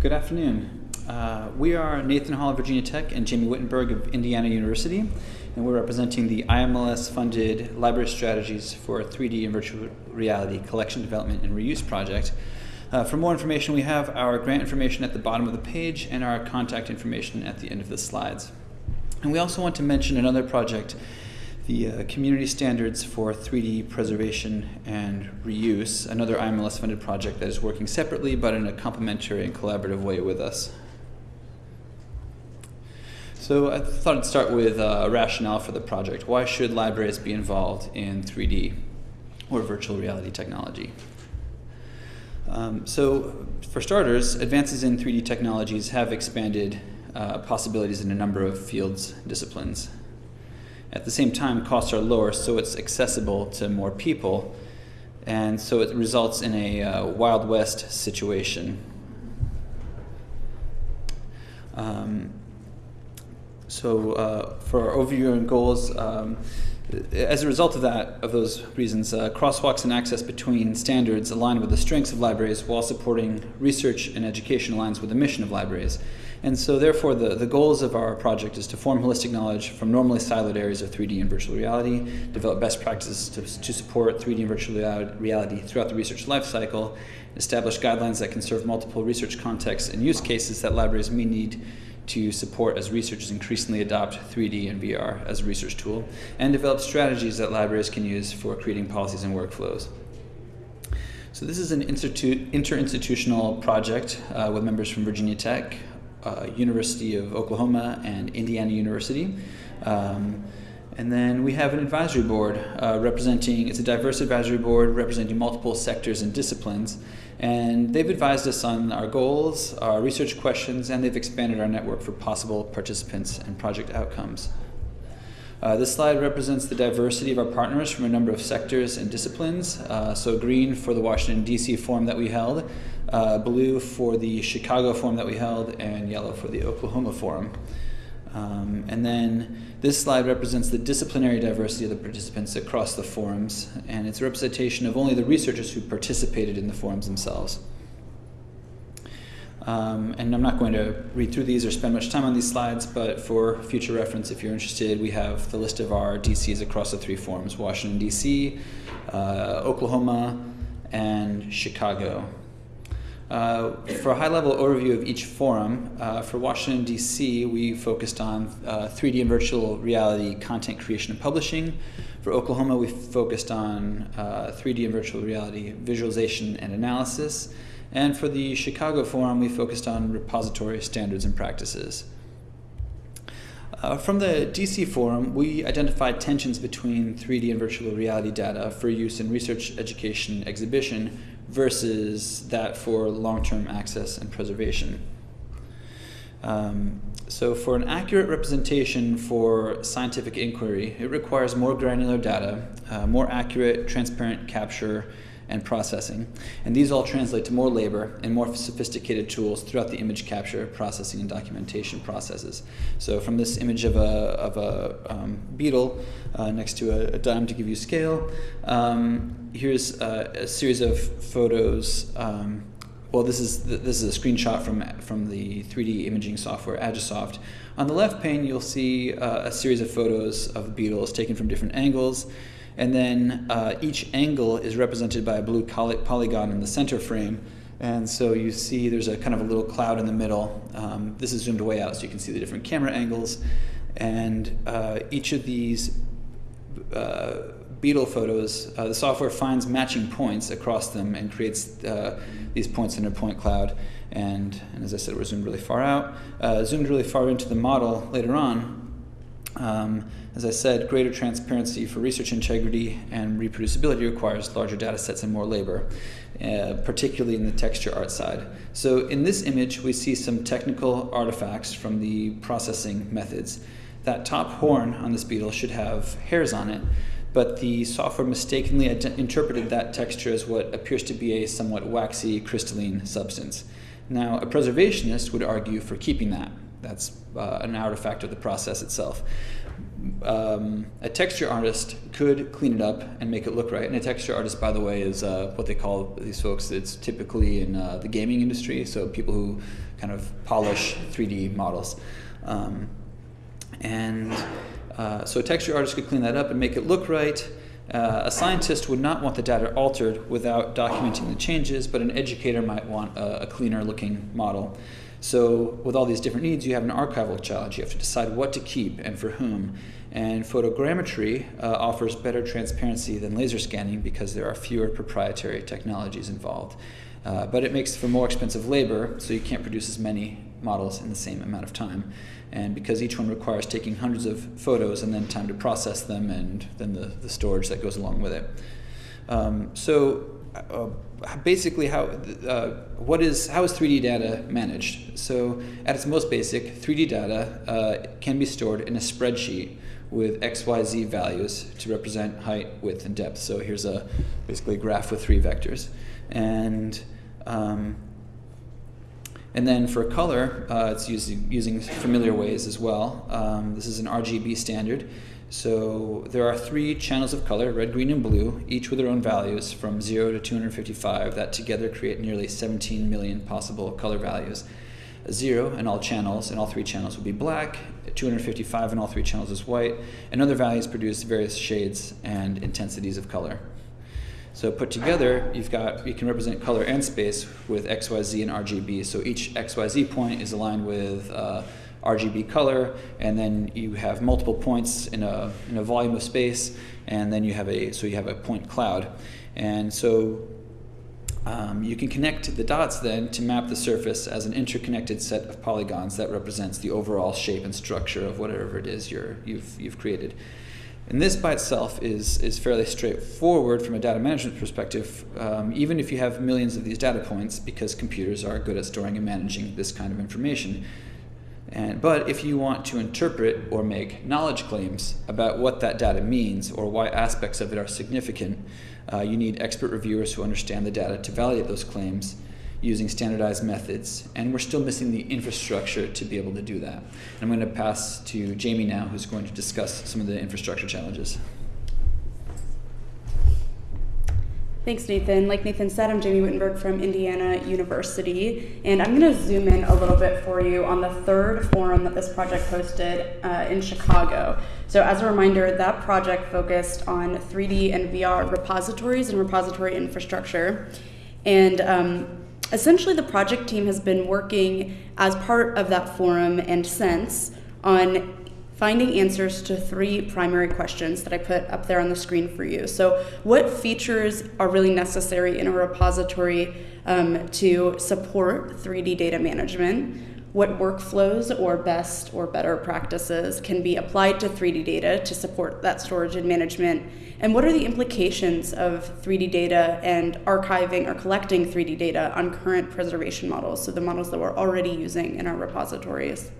Good afternoon. Uh, we are Nathan Hall of Virginia Tech and Jamie Wittenberg of Indiana University, and we're representing the IMLS-funded Library Strategies for 3D and Virtual Reality Collection Development and Reuse Project. Uh, for more information, we have our grant information at the bottom of the page and our contact information at the end of the slides. And we also want to mention another project the uh, Community Standards for 3D Preservation and Reuse, another IMLS-funded project that is working separately but in a complementary and collaborative way with us. So I thought I'd start with uh, a rationale for the project. Why should libraries be involved in 3D or virtual reality technology? Um, so for starters, advances in 3D technologies have expanded uh, possibilities in a number of fields, disciplines. At the same time, costs are lower, so it's accessible to more people, and so it results in a uh, Wild West situation. Um, so uh, for our overview and goals, um, as a result of that, of those reasons, uh, crosswalks and access between standards align with the strengths of libraries while supporting research and education aligns with the mission of libraries. And so therefore the, the goals of our project is to form holistic knowledge from normally siloed areas of 3D and virtual reality, develop best practices to, to support 3D and virtual reality throughout the research lifecycle, establish guidelines that can serve multiple research contexts and use cases that libraries may need to support as researchers increasingly adopt 3D and VR as a research tool, and develop strategies that libraries can use for creating policies and workflows. So this is an institute interinstitutional project uh, with members from Virginia Tech, uh, University of Oklahoma and Indiana University. Um, and then we have an advisory board uh, representing, it's a diverse advisory board representing multiple sectors and disciplines. And they've advised us on our goals, our research questions, and they've expanded our network for possible participants and project outcomes. Uh, this slide represents the diversity of our partners from a number of sectors and disciplines. Uh, so green for the Washington, D.C. forum that we held, uh, blue for the Chicago forum that we held, and yellow for the Oklahoma forum. Um, and then this slide represents the disciplinary diversity of the participants across the forums, and it's a representation of only the researchers who participated in the forums themselves. Um, and I'm not going to read through these or spend much time on these slides, but for future reference, if you're interested, we have the list of our DCs across the three forums, Washington, D.C., uh, Oklahoma, and Chicago. Uh, for a high-level overview of each forum, uh, for Washington, D.C., we focused on uh, 3D and virtual reality content creation and publishing. For Oklahoma, we focused on 3D uh, and virtual reality visualization and analysis. And for the Chicago forum, we focused on repository standards and practices. Uh, from the DC forum, we identified tensions between 3D and virtual reality data for use in research, education, exhibition versus that for long-term access and preservation. Um, so for an accurate representation for scientific inquiry, it requires more granular data, uh, more accurate, transparent capture, and processing. And these all translate to more labor and more sophisticated tools throughout the image capture, processing, and documentation processes. So from this image of a, of a um, beetle uh, next to a, a, dime to give you scale, um, here's a, a, series of photos um, well, this is this is a screenshot from from the 3D imaging software Agisoft. On the left pane, you'll see uh, a series of photos of beetles taken from different angles. And then uh, each angle is represented by a blue polygon in the center frame. And so you see there's a kind of a little cloud in the middle. Um, this is zoomed way out so you can see the different camera angles. And uh, each of these uh, beetle photos, uh, the software finds matching points across them and creates uh, these points in a point cloud. And, and, as I said, we're zoomed really far out. Uh, zoomed really far into the model later on, um, as I said, greater transparency for research integrity and reproducibility requires larger data sets and more labor, uh, particularly in the texture art side. So in this image, we see some technical artifacts from the processing methods. That top horn on this beetle should have hairs on it, but the software mistakenly interpreted that texture as what appears to be a somewhat waxy crystalline substance. Now, a preservationist would argue for keeping that. That's uh, an artifact of the process itself. Um, a texture artist could clean it up and make it look right. And a texture artist, by the way, is uh, what they call these folks. It's typically in uh, the gaming industry, so people who kind of polish 3D models. Um, and uh, so a texture artist could clean that up and make it look right. Uh, a scientist would not want the data altered without documenting the changes, but an educator might want a, a cleaner looking model. So with all these different needs, you have an archival challenge. You have to decide what to keep and for whom. And photogrammetry uh, offers better transparency than laser scanning because there are fewer proprietary technologies involved. Uh, but it makes for more expensive labor, so you can't produce as many models in the same amount of time. And because each one requires taking hundreds of photos and then time to process them and then the, the storage that goes along with it. Um, so uh, basically how uh, what is how is 3D data managed? So at its most basic, 3D data uh, can be stored in a spreadsheet with XYZ values to represent height, width, and depth. So here's a basically a graph with three vectors. And um, and then for color, uh, it's using, using familiar ways as well. Um, this is an RGB standard. So there are three channels of color, red, green, and blue, each with their own values from 0 to 255 that together create nearly 17 million possible color values. 0 in all channels, and all three channels would be black, 255 in all three channels is white, and other values produce various shades and intensities of color. So put together, you've got, you can represent color and space with XYZ and RGB. So each XYZ point is aligned with uh, RGB color, and then you have multiple points in a, in a volume of space, and then you have a, so you have a point cloud. And so um, you can connect the dots then to map the surface as an interconnected set of polygons that represents the overall shape and structure of whatever it is you're, you've, you've created. And this by itself is, is fairly straightforward from a data management perspective, um, even if you have millions of these data points, because computers are good at storing and managing this kind of information. And, but if you want to interpret or make knowledge claims about what that data means or why aspects of it are significant, uh, you need expert reviewers who understand the data to validate those claims using standardized methods, and we're still missing the infrastructure to be able to do that. And I'm going to pass to Jamie now, who's going to discuss some of the infrastructure challenges. Thanks, Nathan. Like Nathan said, I'm Jamie Wittenberg from Indiana University, and I'm going to zoom in a little bit for you on the third forum that this project hosted uh, in Chicago. So, as a reminder, that project focused on 3D and VR repositories and repository infrastructure. And um, essentially, the project team has been working as part of that forum and since on finding answers to three primary questions that I put up there on the screen for you. So, what features are really necessary in a repository um, to support 3D data management? What workflows or best or better practices can be applied to 3D data to support that storage and management? And what are the implications of 3D data and archiving or collecting 3D data on current preservation models, so the models that we're already using in our repositories?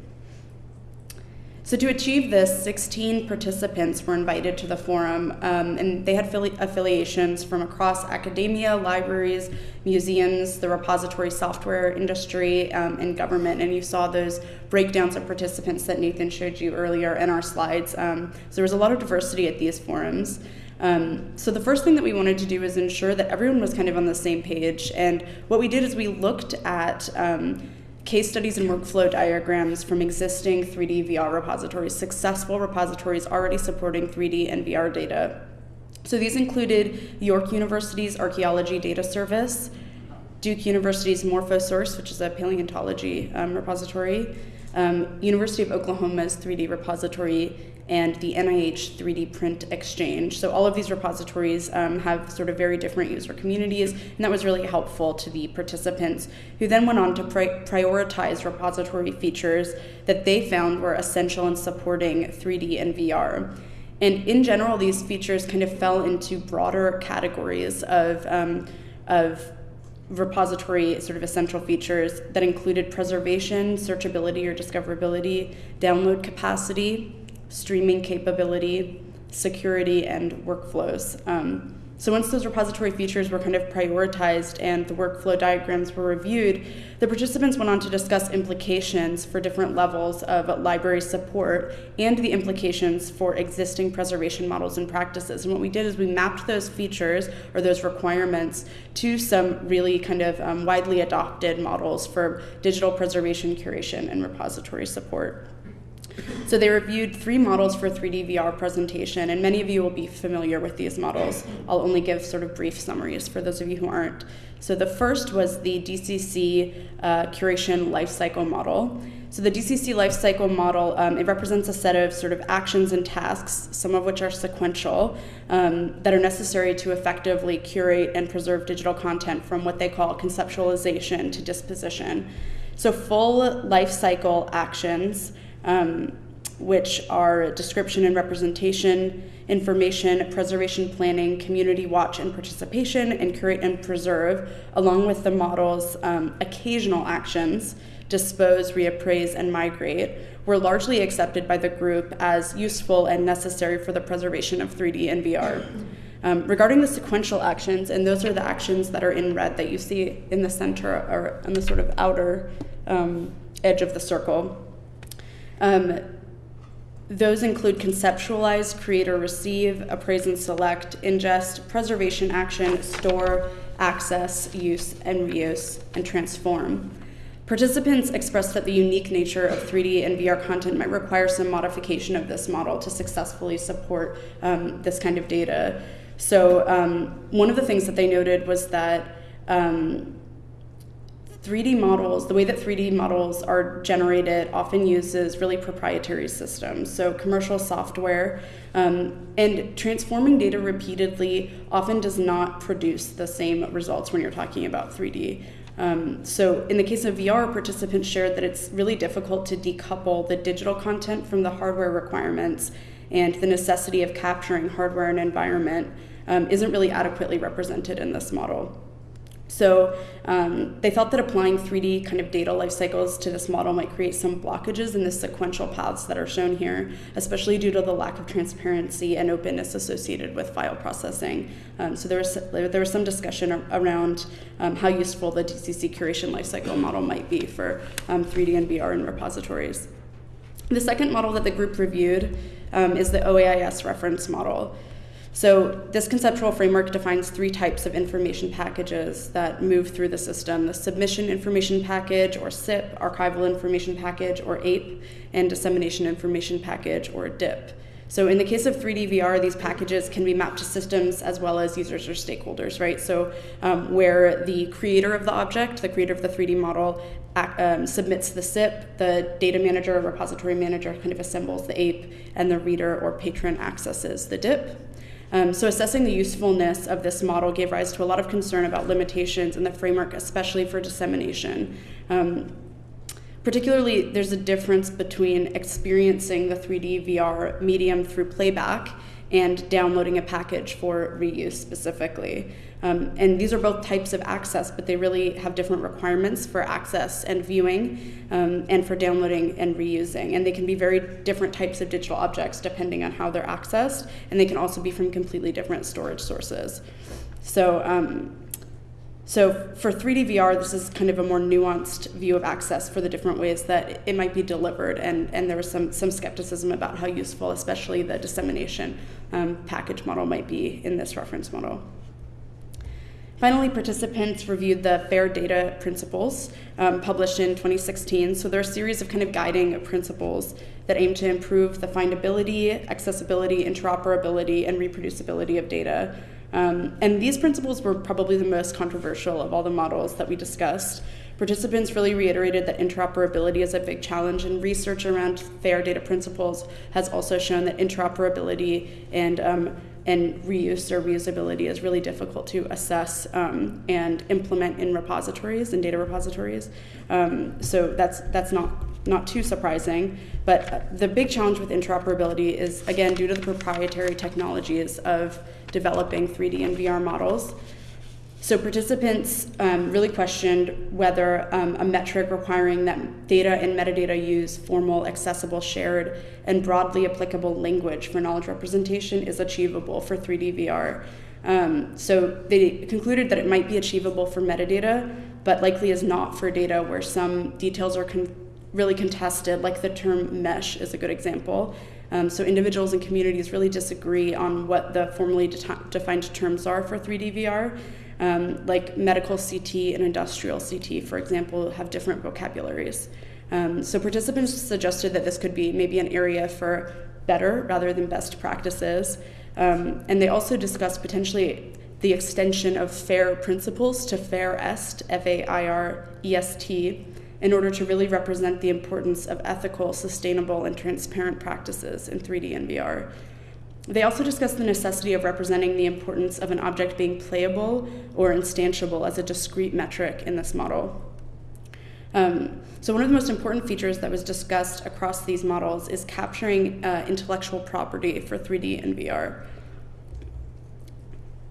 So to achieve this, 16 participants were invited to the forum, um, and they had affiliations from across academia, libraries, museums, the repository software industry, um, and government. And you saw those breakdowns of participants that Nathan showed you earlier in our slides. Um, so there was a lot of diversity at these forums. Um, so the first thing that we wanted to do is ensure that everyone was kind of on the same page. And what we did is we looked at um, case studies and workflow diagrams from existing 3D VR repositories, successful repositories already supporting 3D and VR data. So these included York University's Archaeology Data Service, Duke University's Morphosource, which is a paleontology um, repository, um, University of Oklahoma's 3D repository, and the NIH 3D Print Exchange. So all of these repositories um, have sort of very different user communities, and that was really helpful to the participants, who then went on to pri prioritize repository features that they found were essential in supporting 3D and VR. And in general, these features kind of fell into broader categories of, um, of repository sort of essential features that included preservation, searchability or discoverability, download capacity, streaming capability, security, and workflows. Um, So once those repository features were kind of prioritized and the workflow diagrams were reviewed, the participants went on to discuss implications for different levels of library support and the implications for existing preservation models and practices. And what we did is we mapped those features or those requirements to some really kind of um, widely adopted models for digital preservation, curation, and repository support. So they reviewed three models for 3D VR presentation, and many of you will be familiar with these models. I'll only give sort of brief summaries for those of you who aren't. So the first was the DCC uh, curation lifecycle model. So the DCC lifecycle model, um, it represents a set of sort of actions and tasks, some of which are sequential, um, that are necessary to effectively curate and preserve digital content from what they call conceptualization to disposition. So full lifecycle actions um, which are description and representation, information, preservation planning, community watch and participation, and curate and preserve, along with the model's um, occasional actions, dispose, reappraise, and migrate, were largely accepted by the group as useful and necessary for the preservation of 3D and VR. Um, regarding the sequential actions, and those are the actions that are in red that you see in the center or on the sort of outer um, edge of the circle. Um, those include conceptualize, create or receive, appraise and select, ingest, preservation action, store, access, use and reuse, and transform. Participants expressed that the unique nature of 3D and VR content might require some modification of this model to successfully support um, this kind of data. So, um, one of the things that they noted was that um, 3D models, the way that 3D models are generated often uses really proprietary systems, so commercial software, um, and transforming data repeatedly often does not produce the same results when you're talking about 3D. Um, so in the case of VR, participants shared that it's really difficult to decouple the digital content from the hardware requirements and the necessity of capturing hardware and environment um, isn't really adequately represented in this model. So um, they felt that applying 3D kind of data life cycles to this model might create some blockages in the sequential paths that are shown here, especially due to the lack of transparency and openness associated with file processing. Um, so there was, there was some discussion around um, how useful the DCC curation lifecycle model might be for 3D um, and VR in repositories. The second model that the group reviewed um, is the OAIS reference model. So this conceptual framework defines three types of information packages that move through the system, the submission information package, or SIP, archival information package, or AIP, and dissemination information package, or DIP. So in the case of 3D VR, these packages can be mapped to systems as well as users or stakeholders, right? So um, where the creator of the object, the creator of the 3D model, um, submits the SIP, the data manager or repository manager kind of assembles the AIP, and the reader or patron accesses the DIP. Um, so assessing the usefulness of this model gave rise to a lot of concern about limitations in the framework, especially for dissemination. Um, particularly, there's a difference between experiencing the 3D VR medium through playback and downloading a package for reuse specifically. Um, and these are both types of access, but they really have different requirements for access and viewing um, and for downloading and reusing. And they can be very different types of digital objects depending on how they're accessed, and they can also be from completely different storage sources. So, um, so for 3D VR, this is kind of a more nuanced view of access for the different ways that it might be delivered, and, and there was some, some skepticism about how useful, especially the dissemination um, package model might be in this reference model. Finally, participants reviewed the FAIR data principles um, published in 2016. So there are a series of kind of guiding principles that aim to improve the findability, accessibility, interoperability, and reproducibility of data. Um, and these principles were probably the most controversial of all the models that we discussed. Participants really reiterated that interoperability is a big challenge, and research around FAIR data principles has also shown that interoperability and um, and reuse or reusability is really difficult to assess um, and implement in repositories and data repositories. Um, so that's that's not not too surprising. But the big challenge with interoperability is again due to the proprietary technologies of developing 3D and VR models. So participants um, really questioned whether um, a metric requiring that data and metadata use formal, accessible, shared, and broadly applicable language for knowledge representation is achievable for 3D VR. Um, so they concluded that it might be achievable for metadata, but likely is not for data where some details are con- really contested, like the term mesh is a good example. Um, so individuals and communities really disagree on what the formally de- defined terms are for 3D VR. Um, like medical CT and industrial CT, for example, have different vocabularies. Um, so participants suggested that this could be maybe an area for better rather than best practices. Um, and they also discussed potentially the extension of FAIR principles to FAIR EST, F A I R E S T, in order to really represent the importance of ethical, sustainable, and transparent practices in 3D and VR. They also discussed the necessity of representing the importance of an object being playable or instantiable as a discrete metric in this model. Um, so, one of the most important features that was discussed across these models is capturing uh, intellectual property for 3D and VR.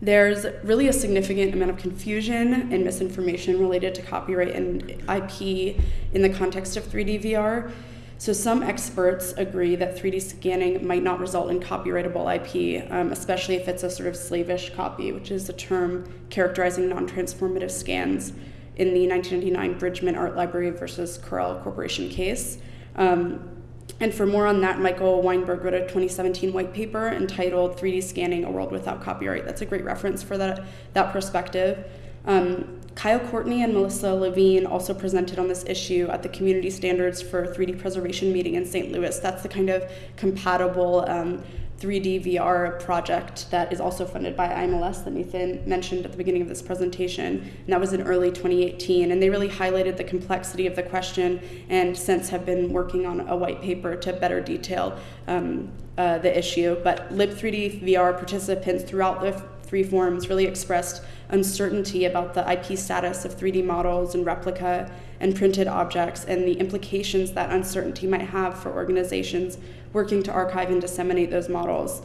There's really a significant amount of confusion and misinformation related to copyright and IP in the context of 3D VR. So, some experts agree that 3D scanning might not result in copyrightable IP, um, especially if it's a sort of slavish copy, which is a term characterizing non transformative scans in the 1999 Bridgman Art Library versus Corel Corporation case. Um, and for more on that, Michael Weinberg wrote a 2017 white paper entitled 3D Scanning A World Without Copyright. That's a great reference for that, that perspective. Um, Kyle Courtney and Melissa Levine also presented on this issue at the Community Standards for 3D Preservation meeting in St. Louis. That's the kind of compatible um, 3D VR project that is also funded by IMLS that Nathan mentioned at the beginning of this presentation. And that was in early 2018. And they really highlighted the complexity of the question and since have been working on a white paper to better detail um, uh, the issue. But Lib3D VR participants throughout the three forums really expressed uncertainty about the IP status of 3D models and replica and printed objects and the implications that uncertainty might have for organizations working to archive and disseminate those models.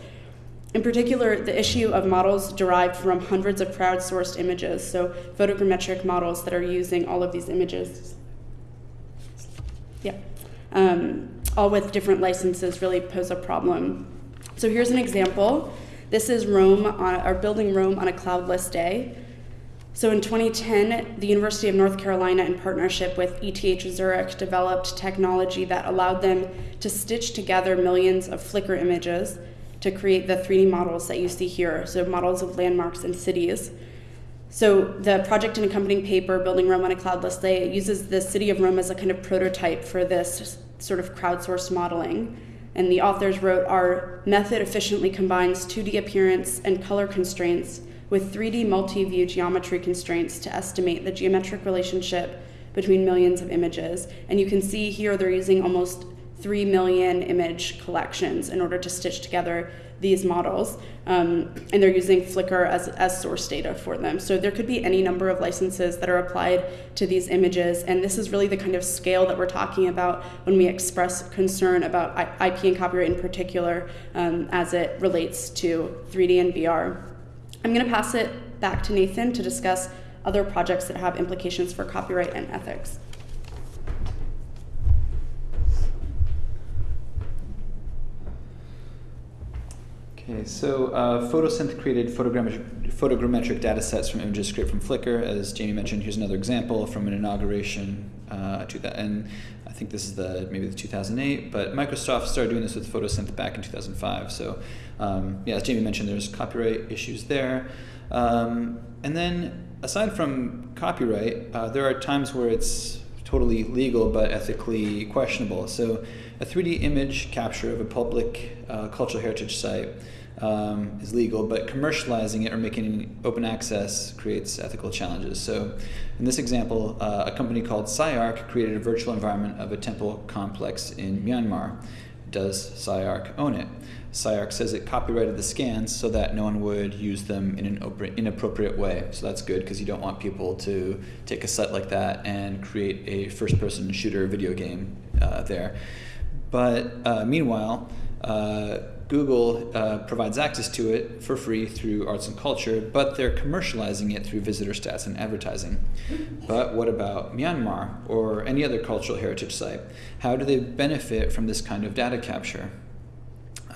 In particular, the issue of models derived from hundreds of crowdsourced images, so photogrammetric models that are using all of these images. Yeah. Um, all with different licenses really pose a problem. So here's an example. This is Rome, on, or building Rome on a cloudless day. So in 2010, the University of North Carolina, in partnership with ETH Zurich, developed technology that allowed them to stitch together millions of Flickr images to create the 3D models that you see here, so models of landmarks and cities. So the project and accompanying paper, Building Rome on a Cloudless Day, uses the city of Rome as a kind of prototype for this sort of crowdsourced modeling. And the authors wrote, our method efficiently combines 2D appearance and color constraints with 3D multi-view geometry constraints to estimate the geometric relationship between millions of images. And you can see here they're using almost 3 million image collections in order to stitch together these models. Um, and they're using Flickr as, as source data for them. So there could be any number of licenses that are applied to these images. And this is really the kind of scale that we're talking about when we express concern about IP and copyright in particular um, as it relates to 3D and VR. I'm going to pass it back to Nathan to discuss other projects that have implications for copyright and ethics. Okay, so uh, Photosynth created photogrammetric, photogrammetric data sets from images scraped from Flickr. As Jamie mentioned, here's another example from an inauguration uh, to that. And I think this is the maybe the 2008, but Microsoft started doing this with Photosynth back in 2005. So um, yeah, as Jamie mentioned, there's copyright issues there. Um, and then aside from copyright, uh, there are times where it's totally legal but ethically questionable. So a 3D image capture of a public uh, cultural heritage site um, is legal, but commercializing it or making it open access creates ethical challenges. So, in this example, uh, a company called CyArk created a virtual environment of a temple complex in Myanmar. Does CyArk own it? CyArk says it copyrighted the scans so that no one would use them in an inappropriate way. So that's good because you don't want people to take a site like that and create a first person shooter video game uh, there. But uh, meanwhile, uh, Google uh, provides access to it for free through arts and culture, but they're commercializing it through visitor stats and advertising. But what about Myanmar or any other cultural heritage site? How do they benefit from this kind of data capture?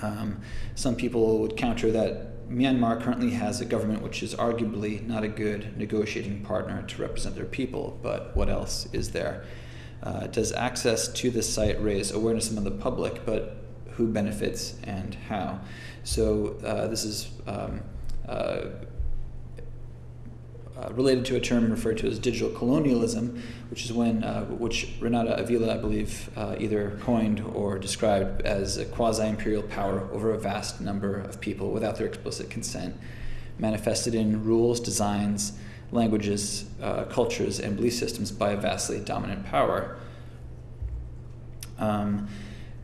Um, some people would counter that Myanmar currently has a government which is arguably not a good negotiating partner to represent their people, but what else is there? Uh, does access to this site raise awareness among the public, but who benefits and how? So uh, this is um, uh, related to a term referred to as digital colonialism, which is when, uh, which Renata Avila, I believe, uh, either coined or described as a quasi-imperial power over a vast number of people without their explicit consent, manifested in rules, designs, languages, uh, cultures, and belief systems by a vastly dominant power. Um,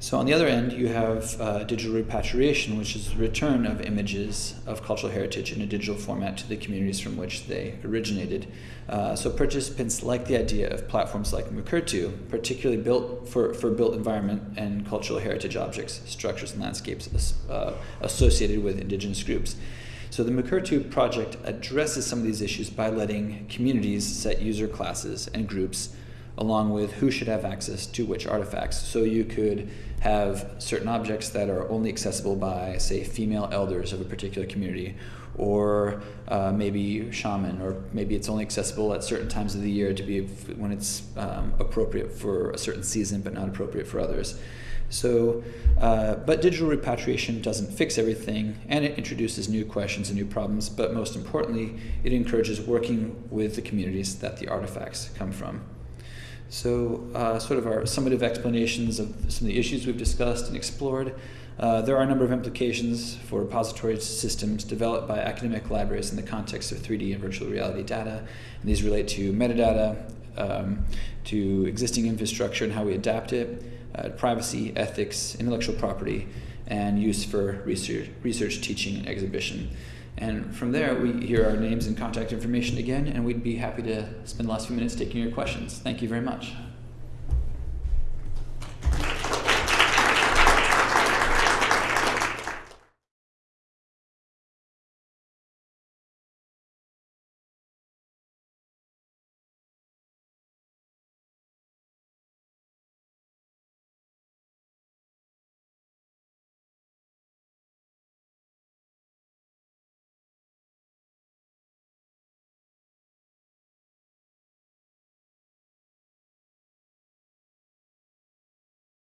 so on the other end, you have uh, digital repatriation, which is the return of images of cultural heritage in a digital format to the communities from which they originated. Uh, so participants like the idea of platforms like Mukurtu, particularly built for, for built environment and cultural heritage objects, structures, and landscapes uh, associated with indigenous groups. So the Mukurtu project addresses some of these issues by letting communities set user classes and groups along with who should have access to which artifacts. So you could have certain objects that are only accessible by, say, female elders of a particular community, or uh, maybe shaman, or maybe it's only accessible at certain times of the year to be when it's um, appropriate for a certain season, but not appropriate for others. So, uh, but digital repatriation doesn't fix everything, and it introduces new questions and new problems. But most importantly, it encourages working with the communities that the artifacts come from. So, uh, sort of our summative explanations of some of the issues we've discussed and explored. Uh, there are a number of implications for repository systems developed by academic libraries in the context of 3D and virtual reality data. And these relate to metadata, um, to existing infrastructure and how we adapt it, uh, privacy, ethics, intellectual property, and use for research, research, teaching, and exhibition. And from there, we hear our names and contact information again, and we'd be happy to spend the last few minutes taking your questions. Thank you very much.